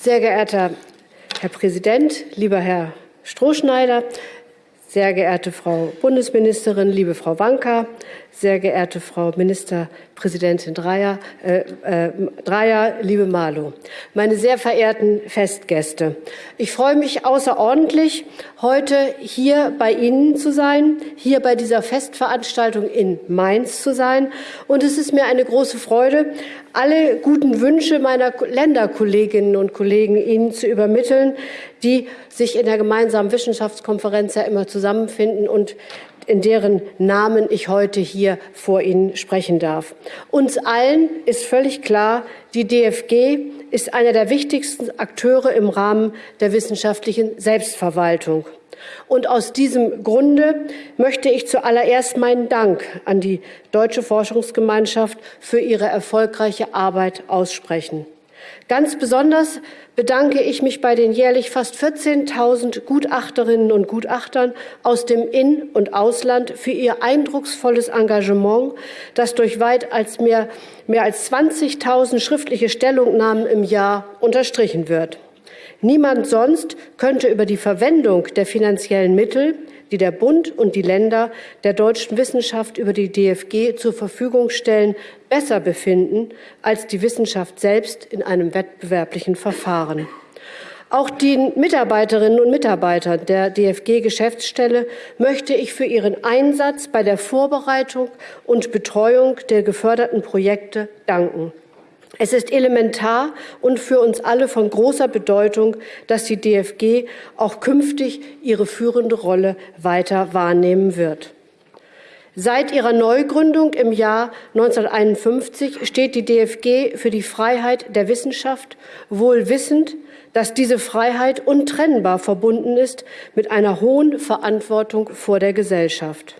Sehr geehrter Herr Präsident, lieber Herr Strohschneider, sehr geehrte Frau Bundesministerin, liebe Frau Wanka, sehr geehrte Frau Ministerpräsidentin Dreyer, äh, äh, Dreyer, liebe Malo, meine sehr verehrten Festgäste. Ich freue mich außerordentlich, heute hier bei Ihnen zu sein, hier bei dieser Festveranstaltung in Mainz zu sein. Und es ist mir eine große Freude, alle guten Wünsche meiner Länderkolleginnen und Kollegen Ihnen zu übermitteln, die sich in der gemeinsamen Wissenschaftskonferenz ja immer zusammenfinden und in deren Namen ich heute hier vor Ihnen sprechen darf. Uns allen ist völlig klar, die DFG ist einer der wichtigsten Akteure im Rahmen der wissenschaftlichen Selbstverwaltung. Und aus diesem Grunde möchte ich zuallererst meinen Dank an die Deutsche Forschungsgemeinschaft für ihre erfolgreiche Arbeit aussprechen. Ganz besonders bedanke ich mich bei den jährlich fast 14.000 Gutachterinnen und Gutachtern aus dem In- und Ausland für ihr eindrucksvolles Engagement, das durch weit als mehr, mehr als 20.000 schriftliche Stellungnahmen im Jahr unterstrichen wird. Niemand sonst könnte über die Verwendung der finanziellen Mittel, die der Bund und die Länder der deutschen Wissenschaft über die DFG zur Verfügung stellen, besser befinden als die Wissenschaft selbst in einem wettbewerblichen Verfahren. Auch den Mitarbeiterinnen und Mitarbeitern der DFG-Geschäftsstelle möchte ich für ihren Einsatz bei der Vorbereitung und Betreuung der geförderten Projekte danken. Es ist elementar und für uns alle von großer Bedeutung, dass die DFG auch künftig ihre führende Rolle weiter wahrnehmen wird. Seit ihrer Neugründung im Jahr 1951 steht die DFG für die Freiheit der Wissenschaft, wohl wissend, dass diese Freiheit untrennbar verbunden ist mit einer hohen Verantwortung vor der Gesellschaft.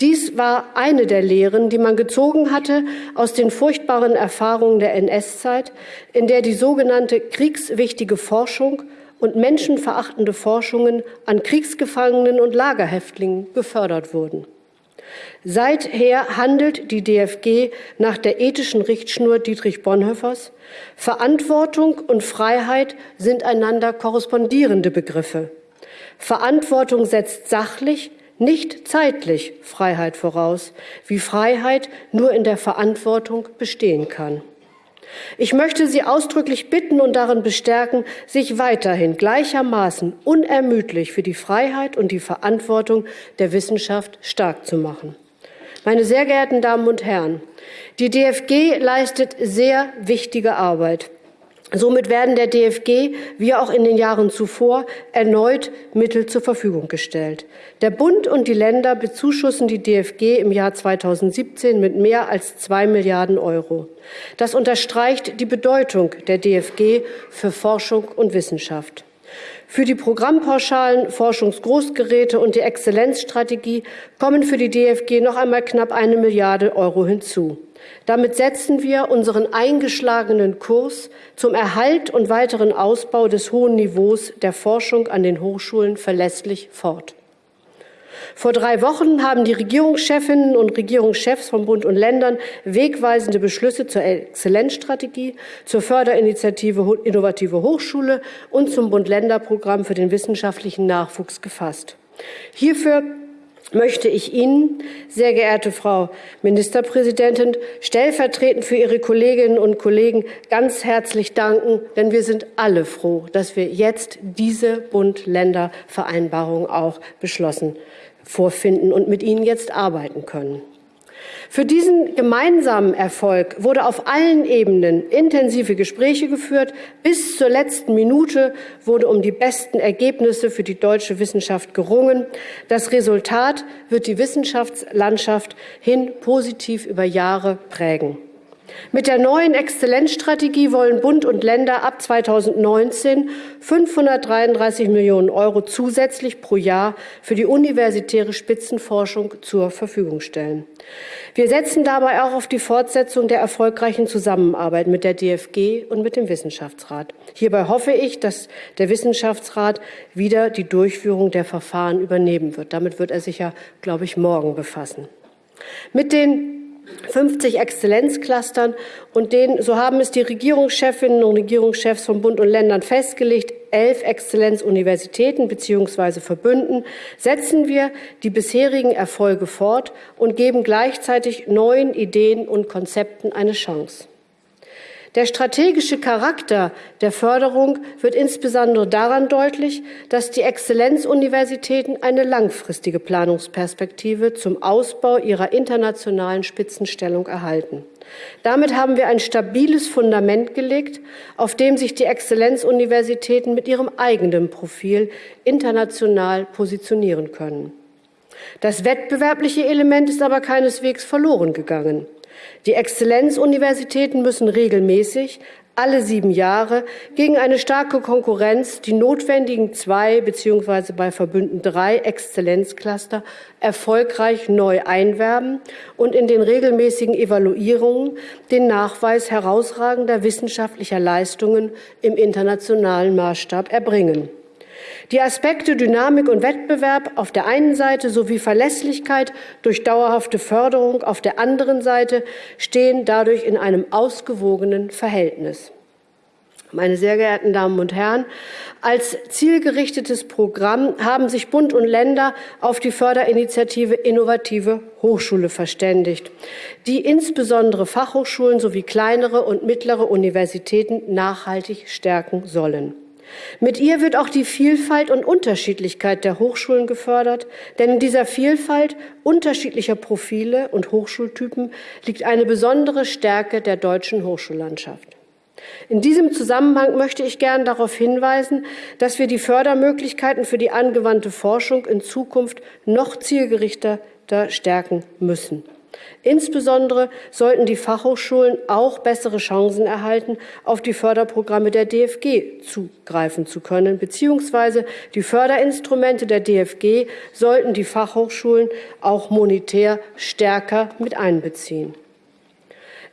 Dies war eine der Lehren, die man gezogen hatte aus den furchtbaren Erfahrungen der NS-Zeit, in der die sogenannte kriegswichtige Forschung und menschenverachtende Forschungen an Kriegsgefangenen und Lagerhäftlingen gefördert wurden. Seither handelt die DFG nach der ethischen Richtschnur Dietrich Bonhoeffers. Verantwortung und Freiheit sind einander korrespondierende Begriffe. Verantwortung setzt sachlich, nicht zeitlich Freiheit voraus, wie Freiheit nur in der Verantwortung bestehen kann. Ich möchte Sie ausdrücklich bitten und darin bestärken, sich weiterhin gleichermaßen unermüdlich für die Freiheit und die Verantwortung der Wissenschaft stark zu machen. Meine sehr geehrten Damen und Herren, die DFG leistet sehr wichtige Arbeit. Somit werden der DFG, wie auch in den Jahren zuvor, erneut Mittel zur Verfügung gestellt. Der Bund und die Länder bezuschussen die DFG im Jahr 2017 mit mehr als zwei Milliarden Euro. Das unterstreicht die Bedeutung der DFG für Forschung und Wissenschaft. Für die Programmpauschalen, Forschungsgroßgeräte und die Exzellenzstrategie kommen für die DFG noch einmal knapp eine Milliarde Euro hinzu. Damit setzen wir unseren eingeschlagenen Kurs zum Erhalt und weiteren Ausbau des hohen Niveaus der Forschung an den Hochschulen verlässlich fort. Vor drei Wochen haben die Regierungschefinnen und Regierungschefs von Bund und Ländern wegweisende Beschlüsse zur Exzellenzstrategie, zur Förderinitiative Innovative Hochschule und zum Bund-Länder-Programm für den wissenschaftlichen Nachwuchs gefasst. Hierfür möchte ich Ihnen, sehr geehrte Frau Ministerpräsidentin, stellvertretend für Ihre Kolleginnen und Kollegen ganz herzlich danken, denn wir sind alle froh, dass wir jetzt diese Bund-Länder-Vereinbarung auch beschlossen vorfinden und mit Ihnen jetzt arbeiten können. Für diesen gemeinsamen Erfolg wurde auf allen Ebenen intensive Gespräche geführt. Bis zur letzten Minute wurde um die besten Ergebnisse für die deutsche Wissenschaft gerungen. Das Resultat wird die Wissenschaftslandschaft hin positiv über Jahre prägen. Mit der neuen Exzellenzstrategie wollen Bund und Länder ab 2019 533 Millionen Euro zusätzlich pro Jahr für die universitäre Spitzenforschung zur Verfügung stellen. Wir setzen dabei auch auf die Fortsetzung der erfolgreichen Zusammenarbeit mit der DFG und mit dem Wissenschaftsrat. Hierbei hoffe ich, dass der Wissenschaftsrat wieder die Durchführung der Verfahren übernehmen wird. Damit wird er sich ja, glaube ich, morgen befassen. Mit den 50 Exzellenzclustern und den, so haben es die Regierungschefinnen und Regierungschefs von Bund und Ländern festgelegt, elf Exzellenzuniversitäten bzw. Verbünden, setzen wir die bisherigen Erfolge fort und geben gleichzeitig neuen Ideen und Konzepten eine Chance. Der strategische Charakter der Förderung wird insbesondere daran deutlich, dass die Exzellenzuniversitäten eine langfristige Planungsperspektive zum Ausbau ihrer internationalen Spitzenstellung erhalten. Damit haben wir ein stabiles Fundament gelegt, auf dem sich die Exzellenzuniversitäten mit ihrem eigenen Profil international positionieren können. Das wettbewerbliche Element ist aber keineswegs verloren gegangen. Die Exzellenzuniversitäten müssen regelmäßig alle sieben Jahre gegen eine starke Konkurrenz die notwendigen zwei bzw. bei Verbünden drei Exzellenzcluster erfolgreich neu einwerben und in den regelmäßigen Evaluierungen den Nachweis herausragender wissenschaftlicher Leistungen im internationalen Maßstab erbringen. Die Aspekte Dynamik und Wettbewerb auf der einen Seite sowie Verlässlichkeit durch dauerhafte Förderung auf der anderen Seite stehen dadurch in einem ausgewogenen Verhältnis. Meine sehr geehrten Damen und Herren, als zielgerichtetes Programm haben sich Bund und Länder auf die Förderinitiative Innovative Hochschule verständigt, die insbesondere Fachhochschulen sowie kleinere und mittlere Universitäten nachhaltig stärken sollen. Mit ihr wird auch die Vielfalt und Unterschiedlichkeit der Hochschulen gefördert, denn in dieser Vielfalt unterschiedlicher Profile und Hochschultypen liegt eine besondere Stärke der deutschen Hochschullandschaft. In diesem Zusammenhang möchte ich gern darauf hinweisen, dass wir die Fördermöglichkeiten für die angewandte Forschung in Zukunft noch zielgerichteter stärken müssen. Insbesondere sollten die Fachhochschulen auch bessere Chancen erhalten, auf die Förderprogramme der DFG zugreifen zu können, beziehungsweise die Förderinstrumente der DFG sollten die Fachhochschulen auch monetär stärker mit einbeziehen.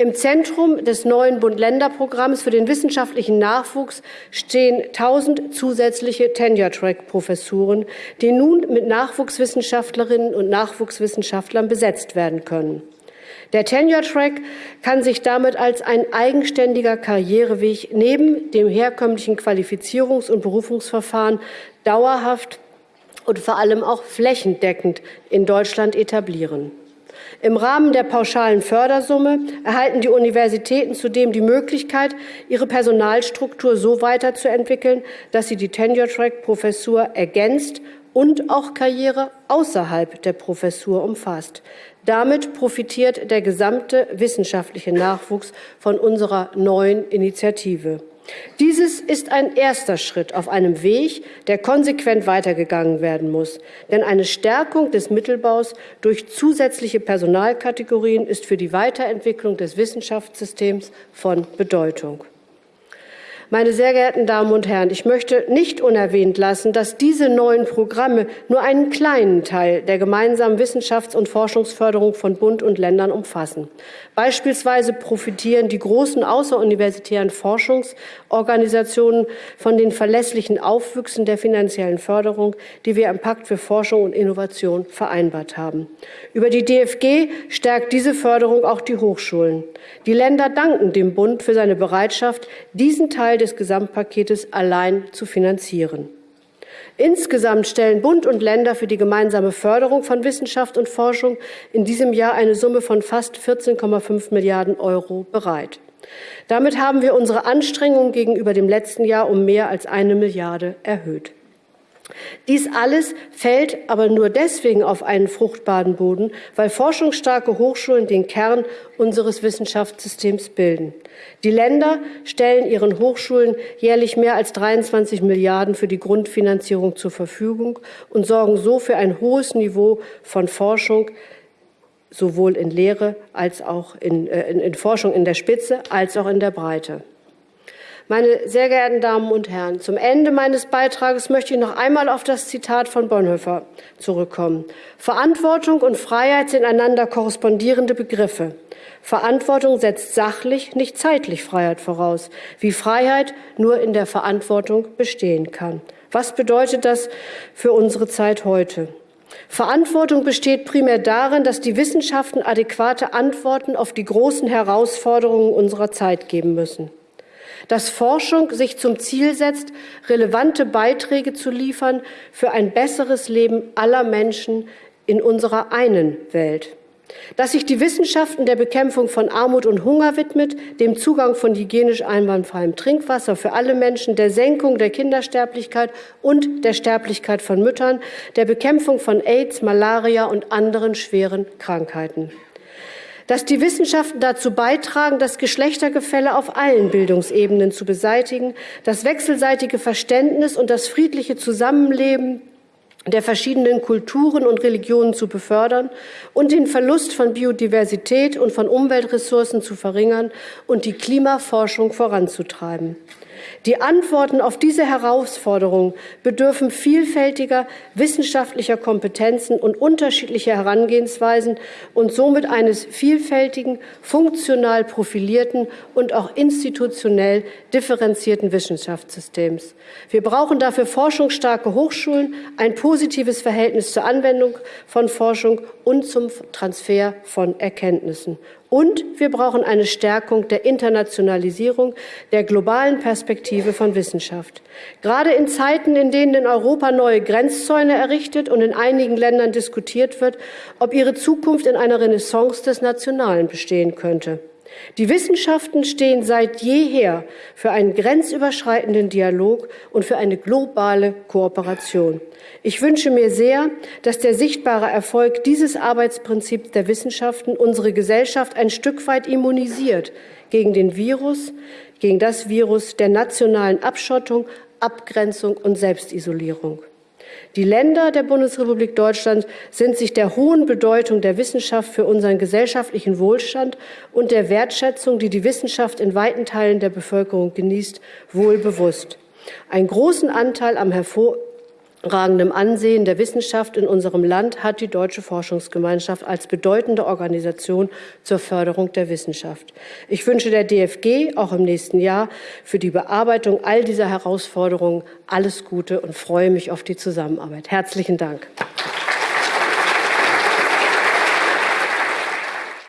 Im Zentrum des neuen Bund-Länder-Programms für den wissenschaftlichen Nachwuchs stehen 1000 zusätzliche Tenure-Track-Professuren, die nun mit Nachwuchswissenschaftlerinnen und Nachwuchswissenschaftlern besetzt werden können. Der Tenure-Track kann sich damit als ein eigenständiger Karriereweg neben dem herkömmlichen Qualifizierungs- und Berufungsverfahren dauerhaft und vor allem auch flächendeckend in Deutschland etablieren. Im Rahmen der pauschalen Fördersumme erhalten die Universitäten zudem die Möglichkeit, ihre Personalstruktur so weiterzuentwickeln, dass sie die Tenure-Track-Professur ergänzt und auch Karriere außerhalb der Professur umfasst. Damit profitiert der gesamte wissenschaftliche Nachwuchs von unserer neuen Initiative. Dieses ist ein erster Schritt auf einem Weg, der konsequent weitergegangen werden muss. Denn eine Stärkung des Mittelbaus durch zusätzliche Personalkategorien ist für die Weiterentwicklung des Wissenschaftssystems von Bedeutung. Meine sehr geehrten Damen und Herren, ich möchte nicht unerwähnt lassen, dass diese neuen Programme nur einen kleinen Teil der gemeinsamen Wissenschafts- und Forschungsförderung von Bund und Ländern umfassen. Beispielsweise profitieren die großen außeruniversitären Forschungsorganisationen von den verlässlichen Aufwüchsen der finanziellen Förderung, die wir im Pakt für Forschung und Innovation vereinbart haben. Über die DFG stärkt diese Förderung auch die Hochschulen. Die Länder danken dem Bund für seine Bereitschaft, diesen Teil des Gesamtpaketes allein zu finanzieren. Insgesamt stellen Bund und Länder für die gemeinsame Förderung von Wissenschaft und Forschung in diesem Jahr eine Summe von fast 14,5 Milliarden Euro bereit. Damit haben wir unsere Anstrengungen gegenüber dem letzten Jahr um mehr als eine Milliarde erhöht. Dies alles fällt aber nur deswegen auf einen fruchtbaren Boden, weil forschungsstarke Hochschulen den Kern unseres Wissenschaftssystems bilden. Die Länder stellen ihren Hochschulen jährlich mehr als 23 Milliarden für die Grundfinanzierung zur Verfügung und sorgen so für ein hohes Niveau von Forschung, sowohl in Lehre als auch in, äh, in, in Forschung in der Spitze als auch in der Breite. Meine sehr geehrten Damen und Herren, zum Ende meines Beitrages möchte ich noch einmal auf das Zitat von Bonhoeffer zurückkommen. Verantwortung und Freiheit sind einander korrespondierende Begriffe. Verantwortung setzt sachlich, nicht zeitlich Freiheit voraus, wie Freiheit nur in der Verantwortung bestehen kann. Was bedeutet das für unsere Zeit heute? Verantwortung besteht primär darin, dass die Wissenschaften adäquate Antworten auf die großen Herausforderungen unserer Zeit geben müssen. Dass Forschung sich zum Ziel setzt, relevante Beiträge zu liefern für ein besseres Leben aller Menschen in unserer einen Welt. Dass sich die Wissenschaften der Bekämpfung von Armut und Hunger widmet, dem Zugang von hygienisch einwandfreiem Trinkwasser für alle Menschen, der Senkung der Kindersterblichkeit und der Sterblichkeit von Müttern, der Bekämpfung von AIDS, Malaria und anderen schweren Krankheiten dass die Wissenschaften dazu beitragen, das Geschlechtergefälle auf allen Bildungsebenen zu beseitigen, das wechselseitige Verständnis und das friedliche Zusammenleben der verschiedenen Kulturen und Religionen zu befördern und den Verlust von Biodiversität und von Umweltressourcen zu verringern und die Klimaforschung voranzutreiben. Die Antworten auf diese Herausforderungen bedürfen vielfältiger wissenschaftlicher Kompetenzen und unterschiedlicher Herangehensweisen und somit eines vielfältigen, funktional profilierten und auch institutionell differenzierten Wissenschaftssystems. Wir brauchen dafür forschungsstarke Hochschulen, ein positives Verhältnis zur Anwendung von Forschung und zum Transfer von Erkenntnissen. Und wir brauchen eine Stärkung der Internationalisierung der globalen Perspektive von Wissenschaft. Gerade in Zeiten, in denen in Europa neue Grenzzäune errichtet und in einigen Ländern diskutiert wird, ob ihre Zukunft in einer Renaissance des Nationalen bestehen könnte. Die Wissenschaften stehen seit jeher für einen grenzüberschreitenden Dialog und für eine globale Kooperation. Ich wünsche mir sehr, dass der sichtbare Erfolg dieses Arbeitsprinzips der Wissenschaften unsere Gesellschaft ein Stück weit immunisiert gegen den Virus, gegen das Virus der nationalen Abschottung, Abgrenzung und Selbstisolierung. Die Länder der Bundesrepublik Deutschland sind sich der hohen Bedeutung der Wissenschaft für unseren gesellschaftlichen Wohlstand und der Wertschätzung, die die Wissenschaft in weiten Teilen der Bevölkerung genießt, wohl bewusst. Einen großen Anteil am hervor ragendem Ansehen der Wissenschaft in unserem Land hat die Deutsche Forschungsgemeinschaft als bedeutende Organisation zur Förderung der Wissenschaft. Ich wünsche der DFG auch im nächsten Jahr für die Bearbeitung all dieser Herausforderungen alles Gute und freue mich auf die Zusammenarbeit. Herzlichen Dank.